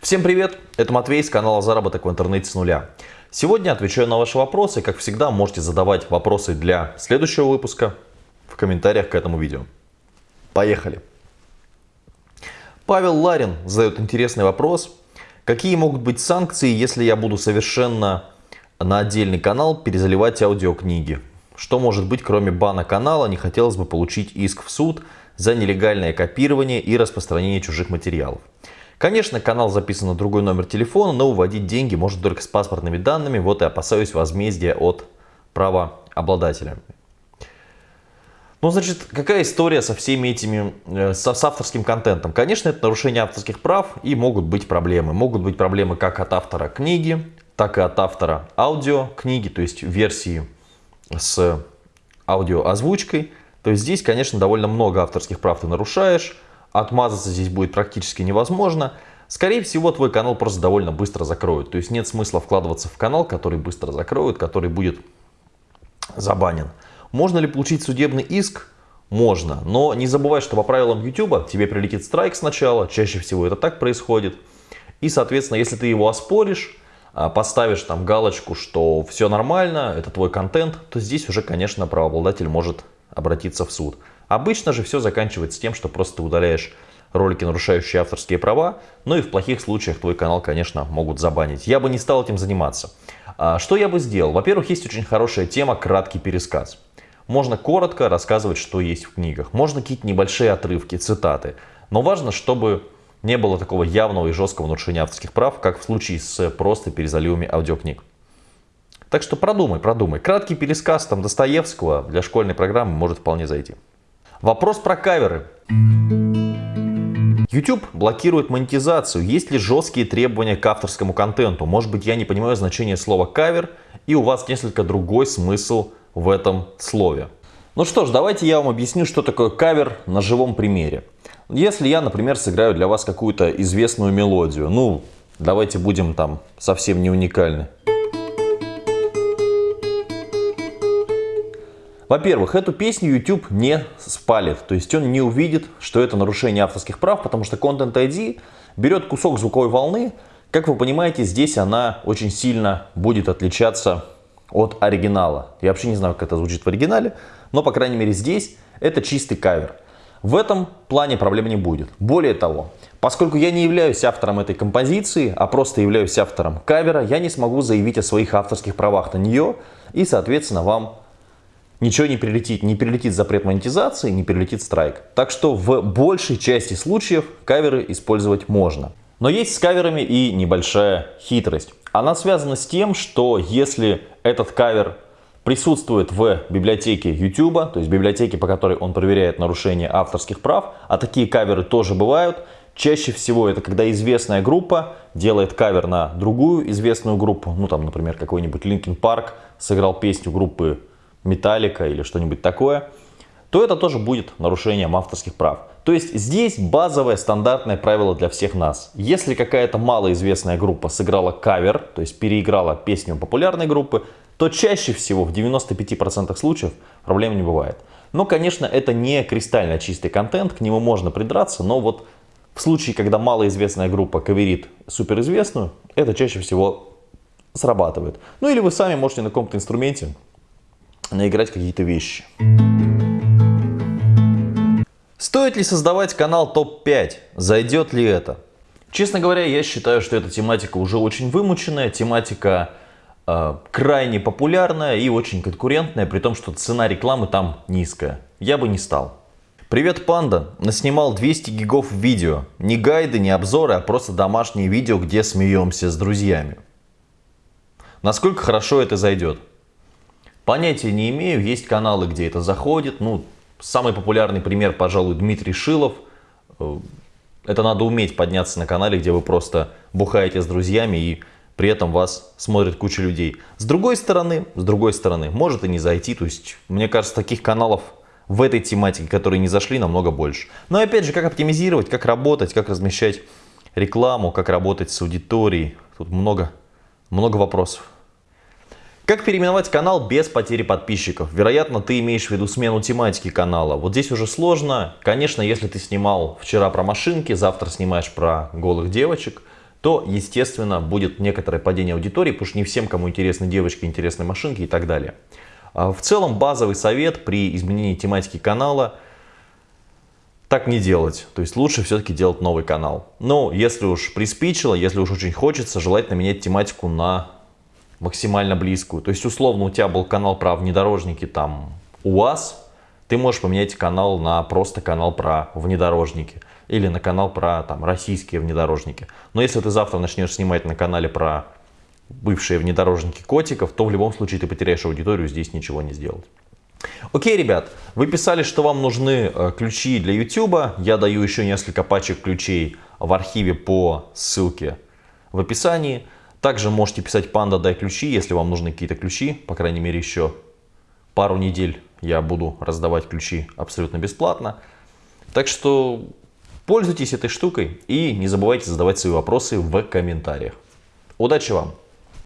Всем привет, это Матвей с канала Заработок в интернете с нуля. Сегодня отвечаю на ваши вопросы. Как всегда, можете задавать вопросы для следующего выпуска в комментариях к этому видео. Поехали! Павел Ларин задает интересный вопрос. Какие могут быть санкции, если я буду совершенно на отдельный канал перезаливать аудиокниги? Что может быть, кроме бана канала, не хотелось бы получить иск в суд за нелегальное копирование и распространение чужих материалов. Конечно, канал записан на другой номер телефона, но уводить деньги можно только с паспортными данными, вот и опасаюсь возмездия от правообладателя. Ну, значит, какая история со всеми этими, э, с, с авторским контентом? Конечно, это нарушение авторских прав и могут быть проблемы. Могут быть проблемы как от автора книги, так и от автора аудиокниги, то есть версии с аудиоозвучкой. То есть здесь, конечно, довольно много авторских прав ты нарушаешь. Отмазаться здесь будет практически невозможно. Скорее всего, твой канал просто довольно быстро закроют. То есть нет смысла вкладываться в канал, который быстро закроют, который будет забанен. Можно ли получить судебный иск? Можно, но не забывай, что по правилам YouTube тебе прилетит страйк сначала, чаще всего это так происходит. И, соответственно, если ты его оспоришь, а, поставишь там галочку, что все нормально, это твой контент, то здесь уже, конечно, правообладатель может обратиться в суд. Обычно же все заканчивается тем, что просто удаляешь ролики, нарушающие авторские права, ну и в плохих случаях твой канал, конечно, могут забанить. Я бы не стал этим заниматься. А, что я бы сделал? Во-первых, есть очень хорошая тема «Краткий пересказ». Можно коротко рассказывать, что есть в книгах. Можно какие-то небольшие отрывки, цитаты. Но важно, чтобы не было такого явного и жесткого нарушения авторских прав, как в случае с просто перезаливами аудиокниг. Так что продумай, продумай. Краткий пересказ там Достоевского для школьной программы может вполне зайти. Вопрос про каверы. YouTube блокирует монетизацию. Есть ли жесткие требования к авторскому контенту? Может быть, я не понимаю значение слова кавер, и у вас несколько другой смысл в этом слове. Ну что ж, давайте я вам объясню, что такое кавер на живом примере. Если я, например, сыграю для вас какую-то известную мелодию, ну, давайте будем там совсем не уникальны. Во-первых, эту песню YouTube не спалит, то есть он не увидит, что это нарушение авторских прав, потому что Content ID берет кусок звуковой волны, как вы понимаете, здесь она очень сильно будет отличаться от оригинала. Я вообще не знаю, как это звучит в оригинале, но, по крайней мере, здесь это чистый кавер. В этом плане проблем не будет. Более того, поскольку я не являюсь автором этой композиции, а просто являюсь автором кавера, я не смогу заявить о своих авторских правах на нее, и, соответственно, вам ничего не прилетит. Не прилетит запрет монетизации, не прилетит страйк. Так что в большей части случаев каверы использовать можно. Но есть с каверами и небольшая хитрость. Она связана с тем, что если этот кавер присутствует в библиотеке YouTube, то есть библиотеке, по которой он проверяет нарушение авторских прав, а такие каверы тоже бывают, чаще всего это когда известная группа делает кавер на другую известную группу, ну там, например, какой-нибудь Linkin Park сыграл песню группы Металлика или что-нибудь такое, то это тоже будет нарушением авторских прав. То есть здесь базовое стандартное правило для всех нас. Если какая-то малоизвестная группа сыграла кавер, то есть переиграла песню популярной группы, то чаще всего в 95% случаев проблем не бывает. Но, конечно, это не кристально чистый контент, к нему можно придраться, но вот в случае, когда малоизвестная группа каверит суперизвестную, это чаще всего срабатывает. Ну или вы сами можете на каком-то инструменте наиграть какие-то вещи. Стоит ли создавать канал топ-5? Зайдет ли это? Честно говоря, я считаю, что эта тематика уже очень вымученная, тематика э, крайне популярная и очень конкурентная, при том, что цена рекламы там низкая. Я бы не стал. Привет, панда! Наснимал 200 гигов видео. Не гайды, не обзоры, а просто домашние видео, где смеемся с друзьями. Насколько хорошо это зайдет? Понятия не имею, есть каналы, где это заходит. Ну, самый популярный пример, пожалуй, Дмитрий Шилов. Э, это надо уметь подняться на канале, где вы просто бухаете с друзьями и при этом вас смотрит куча людей. С другой стороны, с другой стороны, может и не зайти. То есть, мне кажется, таких каналов в этой тематике, которые не зашли, намного больше. Но опять же, как оптимизировать, как работать, как размещать рекламу, как работать с аудиторией. Тут много, много вопросов. Как переименовать канал без потери подписчиков? Вероятно, ты имеешь в виду смену тематики канала. Вот здесь уже сложно. Конечно, если ты снимал вчера про машинки, завтра снимаешь про голых девочек, то, естественно, будет некоторое падение аудитории, потому что не всем, кому интересны девочки, интересны машинки и так далее. А в целом, базовый совет при изменении тематики канала – так не делать. То есть лучше все-таки делать новый канал. Но если уж приспичило, если уж очень хочется, желательно менять тематику на максимально близкую. То есть условно у тебя был канал про внедорожники там УАЗ, ты можешь поменять канал на просто канал про внедорожники или на канал про там, российские внедорожники. Но если ты завтра начнешь снимать на канале про бывшие внедорожники котиков, то в любом случае ты потеряешь аудиторию, здесь ничего не сделать. Окей, ребят, вы писали, что вам нужны э, ключи для YouTube. Я даю еще несколько пачек ключей в архиве по ссылке в описании. Также можете писать «Панда, дай ключи», если вам нужны какие-то ключи. По крайней мере, еще пару недель я буду раздавать ключи абсолютно бесплатно. Так что пользуйтесь этой штукой и не забывайте задавать свои вопросы в комментариях. Удачи вам!